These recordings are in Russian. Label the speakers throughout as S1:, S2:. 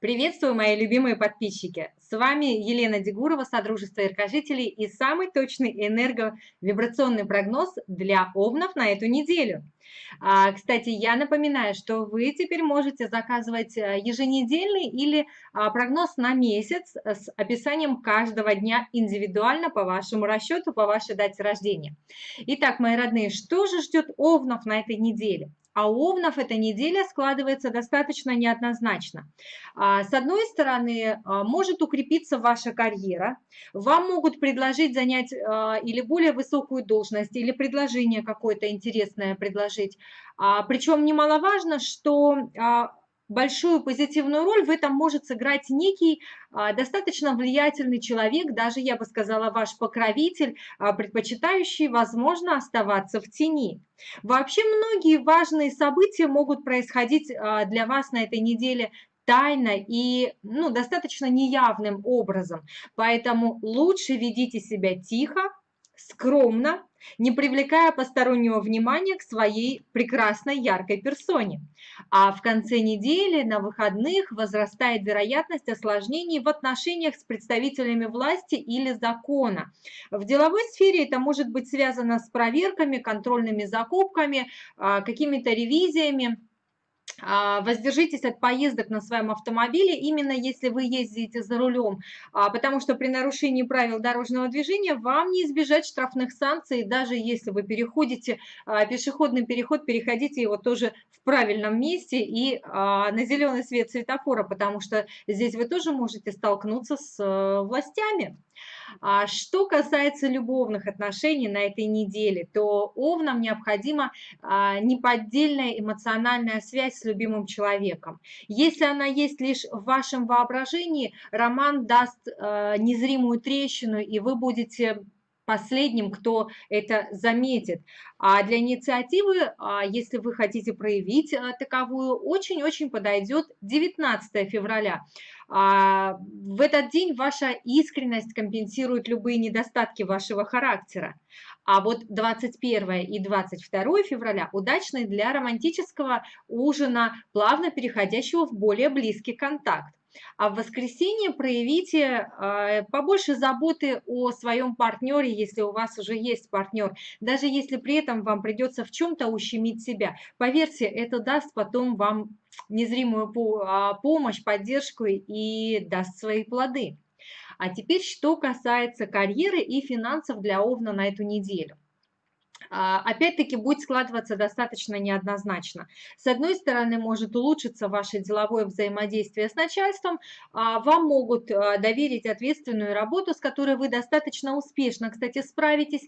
S1: Приветствую, мои любимые подписчики! С вами Елена Дегурова, Содружество Иркожителей и самый точный энерговибрационный прогноз для овнов на эту неделю. А, кстати, я напоминаю, что вы теперь можете заказывать э, еженедельный или а, прогноз на месяц с описанием каждого дня индивидуально по вашему расчету, по вашей дате рождения. Итак, мои родные, что же ждет овнов на этой неделе? А у овнов эта неделя складывается достаточно неоднозначно. А, с одной стороны, а, может укрепиться ваша карьера, вам могут предложить занять а, или более высокую должность, или предложение какое-то интересное предложить. Причем немаловажно, что большую позитивную роль в этом может сыграть некий а, достаточно влиятельный человек, даже, я бы сказала, ваш покровитель, а, предпочитающий, возможно, оставаться в тени. Вообще многие важные события могут происходить а, для вас на этой неделе тайно и ну, достаточно неявным образом. Поэтому лучше ведите себя тихо, скромно, не привлекая постороннего внимания к своей прекрасной яркой персоне. А в конце недели на выходных возрастает вероятность осложнений в отношениях с представителями власти или закона. В деловой сфере это может быть связано с проверками, контрольными закупками, а, какими-то ревизиями, воздержитесь от поездок на своем автомобиле, именно если вы ездите за рулем, а, потому что при нарушении правил дорожного движения вам не избежать штрафных санкций, даже если вы переходите а, пешеходный переход, переходите его тоже в правильном месте и на зеленый свет светофора, потому что здесь вы тоже можете столкнуться с э, властями. А что касается любовных отношений на этой неделе, то овнам необходима а, неподдельная эмоциональная связь с любимым человеком. Если она есть лишь в вашем воображении, роман даст а, незримую трещину, и вы будете последним, кто это заметит. А для инициативы, а, если вы хотите проявить а, таковую, очень-очень подойдет 19 февраля. А, в этот день ваша искренность компенсирует любые недостатки вашего характера. А вот 21 и 22 февраля удачны для романтического ужина, плавно переходящего в более близкий контакт. А в воскресенье проявите э, побольше заботы о своем партнере, если у вас уже есть партнер, даже если при этом вам придется в чем-то ущемить себя. Поверьте, это даст потом вам незримую а, помощь, поддержку и даст свои плоды. А теперь, что касается карьеры и финансов для Овна на эту неделю. А, опять-таки будет складываться достаточно неоднозначно. С одной стороны, может улучшиться ваше деловое взаимодействие с начальством, а, вам могут а, доверить ответственную работу, с которой вы достаточно успешно, кстати, справитесь.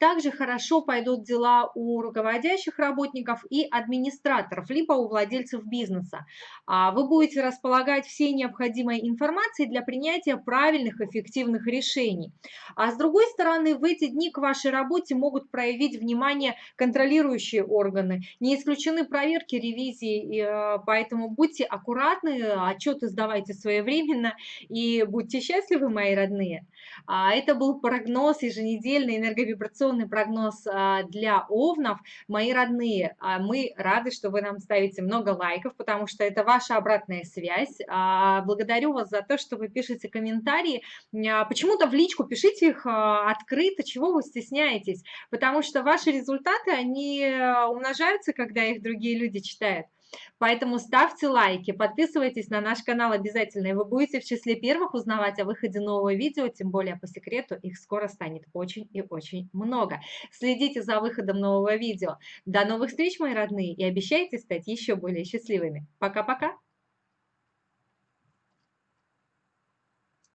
S1: Также хорошо пойдут дела у руководящих работников и администраторов, либо у владельцев бизнеса. Вы будете располагать всей необходимой информацией для принятия правильных, эффективных решений. А с другой стороны, в эти дни к вашей работе могут проявить проявить внимание контролирующие органы. Не исключены проверки, ревизии, э, поэтому будьте аккуратны, отчеты сдавайте своевременно и будьте счастливы, мои родные. А это был прогноз, еженедельный энерговибрационный прогноз а, для овнов. Мои родные, а мы рады, что вы нам ставите много лайков, потому что это ваша обратная связь. Благодарю вас за то, что вы пишете комментарии. Почему-то в личку пишите их открыто, чего вы стесняетесь, потому что что ваши результаты, они э, умножаются, когда их другие люди читают. Поэтому ставьте лайки, подписывайтесь на наш канал обязательно, и вы будете в числе первых узнавать о выходе нового видео, тем более по секрету их скоро станет очень и очень много. Следите за выходом нового видео. До новых встреч, мои родные, и обещайте стать еще более счастливыми. Пока-пока!